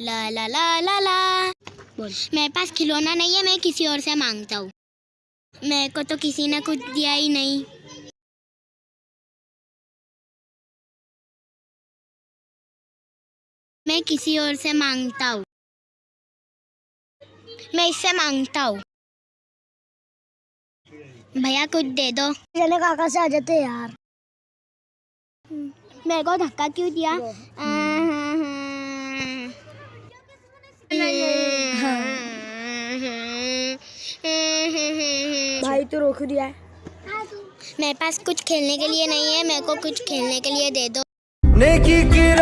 ला ला ला ला ला। बोल मेरे पास खिलौना नहीं है मैं किसी और से माँगता हूँ। मेरे को तो किसी ने कुछ दिया ही नहीं। मैं किसी और से माँगता हूँ। मैं इससे माँगता हूँ। भैया कुछ दे दो। चले काका से आ जाते यार। मेरे को धक्का क्यों दिया? भाई तो रोक दिया है। मेरे पास कुछ खेलने के लिए नहीं है मेरे को कुछ खेलने के लिए दे दो। नेकी की